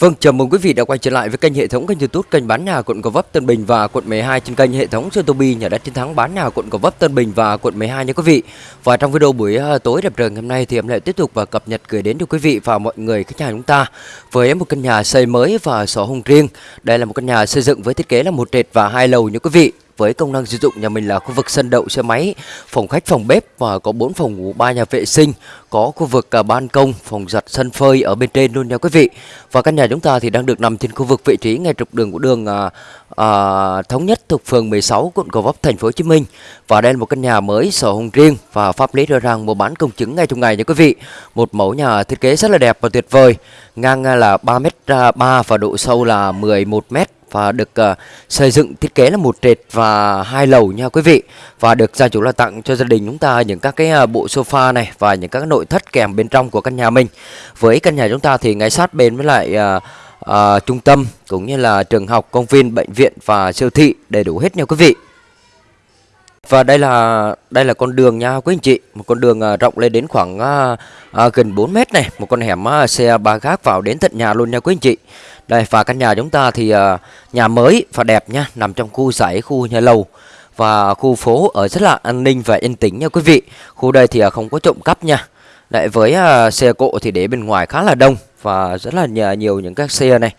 Vâng, chào mừng quý vị đã quay trở lại với kênh hệ thống kênh YouTube kênh bán nhà quận Gò Vấp Tân Bình và quận 12 trên kênh hệ thống Zotobi nhà đất chiến thắng bán nhà quận Gò Vấp Tân Bình và quận 12 nha quý vị. Và trong video buổi ờ, tối đẹp trời ngày hôm nay thì em lại tiếp tục và cập nhật gửi đến cho quý vị và mọi người khách hàng chúng ta với một căn nhà xây mới và sổ hồng riêng. Đây là một căn nhà xây dựng với thiết kế là một trệt và hai lầu nha quý vị với công năng sử dụng nhà mình là khu vực sân đậu xe máy, phòng khách, phòng bếp và có 4 phòng ngủ, 3 nhà vệ sinh, có khu vực cả ban công, phòng giặt, sân phơi ở bên trên luôn nha quý vị. Và căn nhà chúng ta thì đang được nằm trên khu vực vị trí ngay trục đường của đường à, à, thống nhất thuộc phường 16 quận Gò Vấp thành phố Hồ Chí Minh. Và đây là một căn nhà mới sổ hồng riêng và pháp lý rõ ràng mua bán công chứng ngay trong ngày nha quý vị. Một mẫu nhà thiết kế rất là đẹp và tuyệt vời. Ngang à, là 3m3 và độ sâu là 11m và được uh, xây dựng thiết kế là một trệt và hai lầu nha quý vị. Và được gia chủ là tặng cho gia đình chúng ta những các cái uh, bộ sofa này và những các nội thất kèm bên trong của căn nhà mình. Với căn nhà chúng ta thì ngay sát bên với lại uh, uh, trung tâm cũng như là trường học công viên bệnh viện và siêu thị đầy đủ hết nha quý vị. Và đây là đây là con đường nha quý anh chị một con đường uh, rộng lên đến khoảng uh, uh, gần 4 mét này một con hẻm uh, xe ba gác vào đến tận nhà luôn nha quý anh chị đây và căn nhà chúng ta thì uh, nhà mới và đẹp nha, nằm trong khu giải khu nhà lầu và khu phố ở rất là an ninh và yên tĩnh nha quý vị. Khu đây thì uh, không có trộm cắp nha. Lại với uh, xe cộ thì để bên ngoài khá là đông và rất là nhà, nhiều những các xe này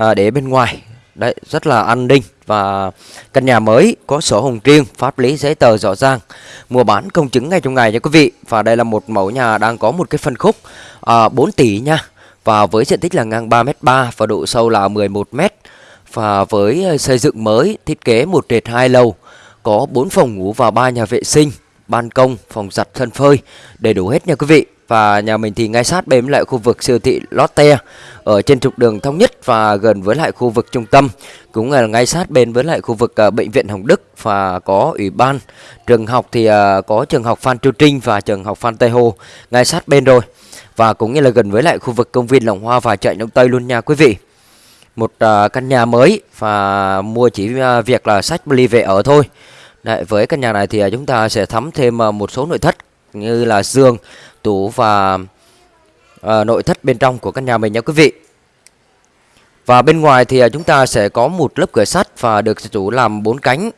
uh, để bên ngoài. Đấy, rất là an ninh và căn nhà mới có sổ hồng riêng, pháp lý giấy tờ rõ ràng. Mua bán công chứng ngay trong ngày nha quý vị. Và đây là một mẫu nhà đang có một cái phân khúc uh, 4 tỷ nha và với diện tích là ngang 3m3 và độ sâu là 11m và với ờ, xây dựng mới thiết kế một trệt hai lầu có 4 phòng ngủ và 3 nhà vệ sinh ban công phòng giặt sân phơi đầy đủ hết nha quý vị. Và nhà mình thì ngay sát bên lại khu vực siêu thị Lotte ở trên trục đường thống nhất và gần với lại khu vực trung tâm. Cũng là ngay sát bên với lại khu vực uh, bệnh viện Hồng Đức và có ủy ban trường học thì uh, có trường học Phan Chu Trinh và trường học Phan Tây Hồ. Ngay sát bên rồi và cũng như là gần với lại khu vực công viên Lòng Hoa và chợ Đông Tây luôn nha quý vị. Một uh, căn nhà mới và mua chỉ uh, việc là sách ly về ở thôi. Đấy, với căn nhà này thì uh, chúng ta sẽ thắm thêm uh, một số nội thất như là giường, tủ và uh, nội thất bên trong của căn nhà mình nha quý vị. Và bên ngoài thì uh, chúng ta sẽ có một lớp cửa sắt và được chủ làm bốn cánh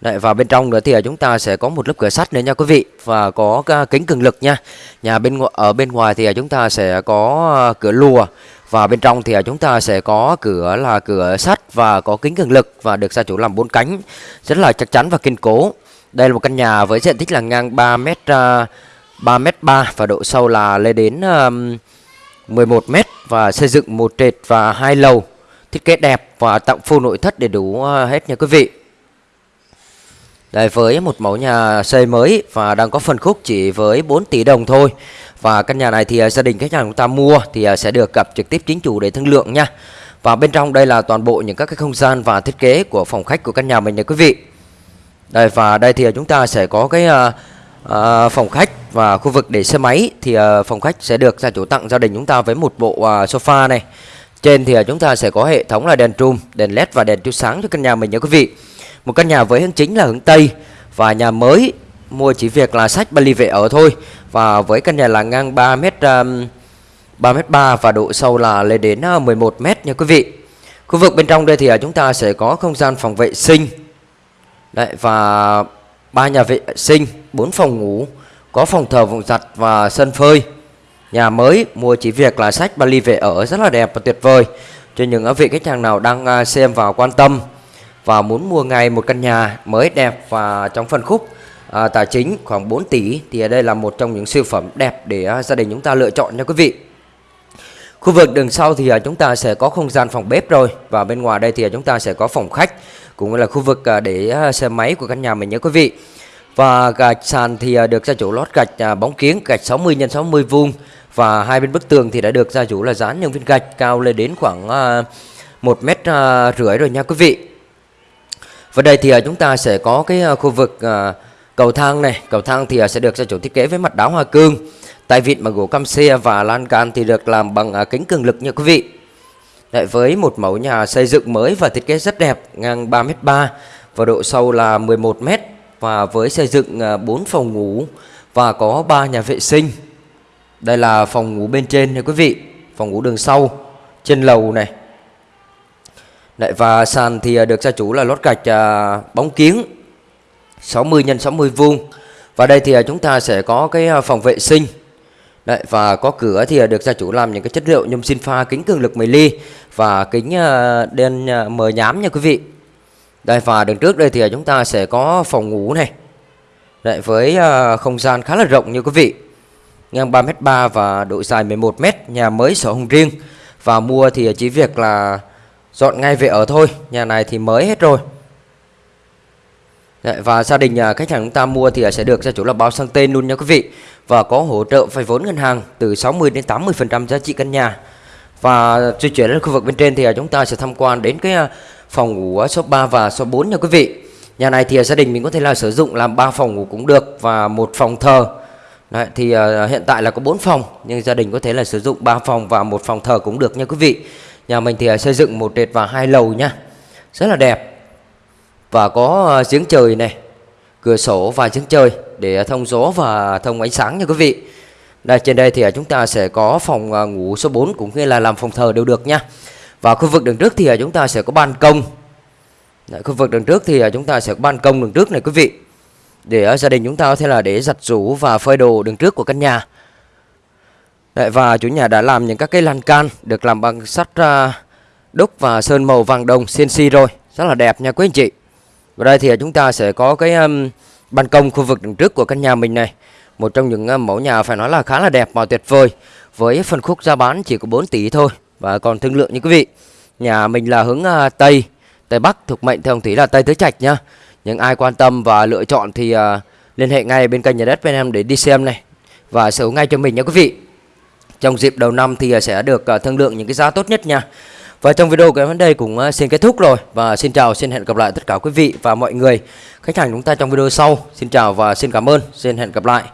Đấy, và bên trong nữa thì à, chúng ta sẽ có một lớp cửa sắt nữa nha quý vị và có kính cường lực nha. Nhà bên ở bên ngoài thì à, chúng ta sẽ có à, cửa lùa và bên trong thì chúng ta sẽ có cửa là cửa sắt và có kính cường lực và được gia chủ làm bốn cánh rất là chắc chắn và kiên cố. Đây là một căn nhà với diện tích là ngang 3 m 3 m 3 và độ sâu là lên đến 11 m và xây dựng một trệt và hai lầu. Thiết kế đẹp và tặng full nội thất đầy đủ hết nha quý vị. Đây với một mẫu nhà xây mới và đang có phân khúc chỉ với 4 tỷ đồng thôi. Và căn nhà này thì à, gia đình khách hàng chúng ta mua thì à, sẽ được gặp trực tiếp chính chủ để thương lượng nha. Và bên trong đây là toàn bộ những các cái không gian và thiết kế của phòng khách của căn nhà mình nha quý vị. Đây và đây thì à, chúng ta sẽ có cái uh, uh, phòng khách và khu vực để xe máy thì uh, phòng khách sẽ được gia chủ tặng gia đình chúng ta với một bộ uh, sofa này. Trên thì à, chúng ta sẽ có hệ thống là đèn trùm, đèn led và đèn chiếu sáng cho căn nhà mình nha quý vị. Một căn nhà với hướng chính là hướng Tây và nhà mới mua chỉ việc là sách Bali về ở thôi. Và với căn nhà là ngang 3 m 3 m 3 và độ sâu là lên đến à, 11m nha quý vị. Khu vực bên trong đây thì à, chúng ta sẽ có không gian phòng vệ sinh. Đấy và ba nhà vệ sinh, 4 phòng ngủ, có phòng thờ, phòng giặt và sân phơi. Nhà mới mua chỉ việc là sách Bali về ở rất là đẹp và tuyệt vời. Cho những vị khách hàng nào đang à, xem và quan tâm và muốn mua ngay một căn nhà mới đẹp và trong phân khúc à, tài chính khoảng 4 tỷ thì ở đây là một trong những siêu phẩm đẹp để à, gia đình chúng ta lựa chọn nha quý vị. Khu vực đường sau thì à, chúng ta sẽ có không gian phòng bếp rồi và bên ngoài đây thì à, chúng ta sẽ có phòng khách cũng là khu vực à, để à, xe máy của căn nhà mình nhé quý vị. Và gạch sàn thì à, được gia chủ lót gạch à, bóng kiến gạch 60 x 60 vuông và hai bên bức tường thì đã được gia chủ là dán những viên gạch cao lên đến khoảng à, một mét à, rưỡi rồi nha quý vị. Và đây thì à, chúng ta sẽ có cái à, khu vực à, cầu thang này. Cầu thang thì à, sẽ được gia chủ thiết kế với mặt đá hoa cương. Tay vịn bằng gỗ cam xe và lan can thì được làm bằng à, kính cường lực nha quý vị. Đấy, với một mẫu nhà xây dựng mới và thiết kế rất đẹp, ngang 3m3 và độ sâu là 11m và với xây dựng à, 4 phòng ngủ và có 3 nhà vệ sinh. Đây là phòng ngủ bên trên nha quý vị, phòng ngủ đường sau trên lầu này. Đấy, và sàn thì à, được gia chủ là lót gạch à, bóng kiếng 60 x 60 vuông. Và đây thì à, chúng ta sẽ có cái à, phòng vệ sinh. Đấy, và có cửa thì được gia chủ làm những cái chất liệu nhôm xin pha kính cường lực 10 ly và kính đen mờ nhám nha quý vị. Đây và đường trước đây thì chúng ta sẽ có phòng ngủ này. Đấy, với không gian khá là rộng như quý vị ngang 3m3 và độ dài 11m nhà mới sổ hồng riêng. Và mua thì chỉ việc là dọn ngay về ở thôi nhà này thì mới hết rồi. Đấy, và gia đình khách hàng chúng ta mua thì sẽ được gia chủ là bao sang tên luôn nha quý vị. Và có hỗ trợ vay vốn ngân hàng từ 60 đến 80 phần trăm giá trị căn nhà. Và di chuyển đến khu vực bên trên thì chúng ta sẽ tham quan đến cái à, phòng ngủ số 3 và số 4 nha quý vị. Nhà này thì gia đình mình có thể là sử dụng làm 3 phòng ngủ cũng được và một phòng thờ. Đấy, thì uh, hiện tại là có 4 phòng nhưng gia đình có thể là sử dụng 3 phòng và một phòng thờ cũng được nha quý vị. Nhà mình thì uh, xây dựng một trệt và hai lầu nha. Rất là đẹp. Và có uh, giếng trời này, cửa sổ và giếng trời để uh, thông gió và thông ánh sáng nha quý vị. Đây trên đây thì uh, chúng ta sẽ có phòng uh, ngủ số 4 cũng như là làm phòng thờ đều được nha. Và khu vực đường trước thì uh, chúng ta sẽ có ban công. Đấy, khu vực đường trước thì uh, chúng ta sẽ có ban công đường trước này quý vị để ở gia đình chúng ta có thể là để giặt rũ và phơi đồ đường trước của căn nhà. Đấy, và chủ nhà đã làm những các cái lan can được làm bằng sắt à, đúc và sơn màu vàng đồng CNC rồi. Rất là đẹp nha quý anh chị. Và đây thì chúng ta sẽ có cái um, ban công khu vực đường trước của căn nhà mình này. Một trong những uh, mẫu nhà phải nói là khá là đẹp và tuyệt vời. Với phân khúc giá bán chỉ có 4 tỷ thôi. Và còn thương lượng như quý vị. Nhà mình là hướng uh, Tây Tây Bắc thuộc mệnh theo ông thủy là Tây Tứ Trạch nhá những ai quan tâm và lựa chọn thì uh, liên hệ ngay bên kênh nhà đất bên em để đi xem này và sở hữu ngay cho mình nha quý vị. Trong dịp đầu năm thì à, sẽ được uh, thương lượng những cái giá tốt nhất nha. Và trong video của em đến đây cũng xin kết thúc rồi và xin chào xin hẹn gặp lại tất cả quý vị và mọi người khách hàng chúng ta trong video sau. Xin chào và xin cảm ơn. Xin hẹn gặp lại.